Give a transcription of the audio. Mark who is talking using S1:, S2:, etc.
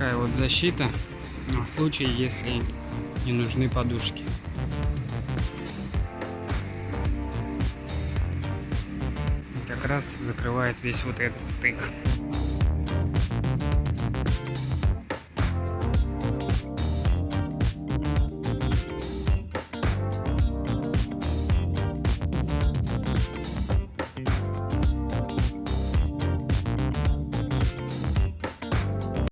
S1: такая вот защита на случай, если не нужны подушки. Как раз закрывает весь вот этот стык.